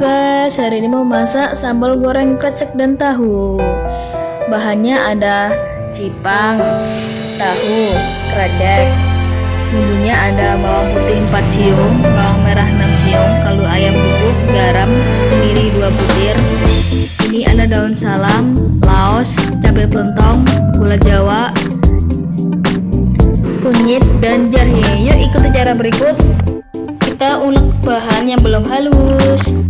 hari ini mau masak sambal goreng krecek dan tahu. Bahannya ada cipang, tahu, krecek. Bumbunya ada bawang putih 4 siung, bawang merah 6 siung, kaldu ayam bubuk, garam, kemiri 2 butir. Ini ada daun salam, laos, cabai pelontong, gula jawa, kunyit, dan jahe Yuk ikuti cara berikut. Kita ulek bahan yang belum halus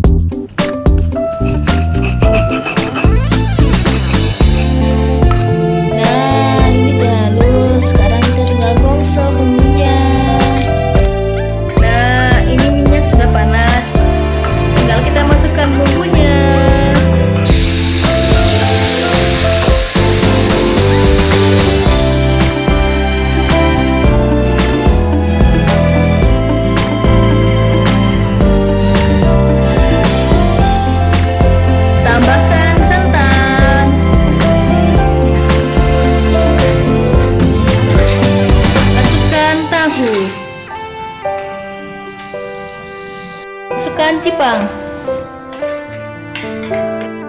Masukkan cipang.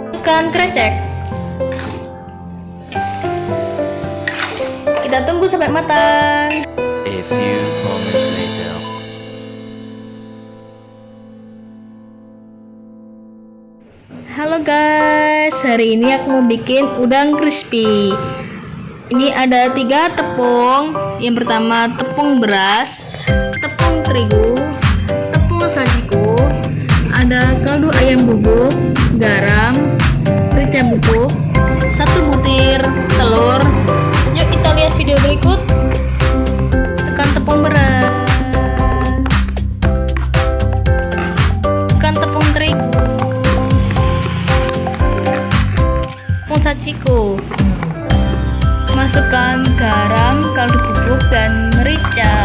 Masukkan krecek. Kita tunggu sampai matang. A few moments later. Halo guys, hari ini aku mau bikin udang crispy. Ini ada tiga tepung. Yang pertama tepung beras, tepung terigu, ayam bubuk, garam, merica bubuk, satu butir telur. Yuk kita lihat video berikut. Tekan tepung beras. Tekan tepung terigu. Tepung sajiku. Masukkan garam, kaldu bubuk dan merica.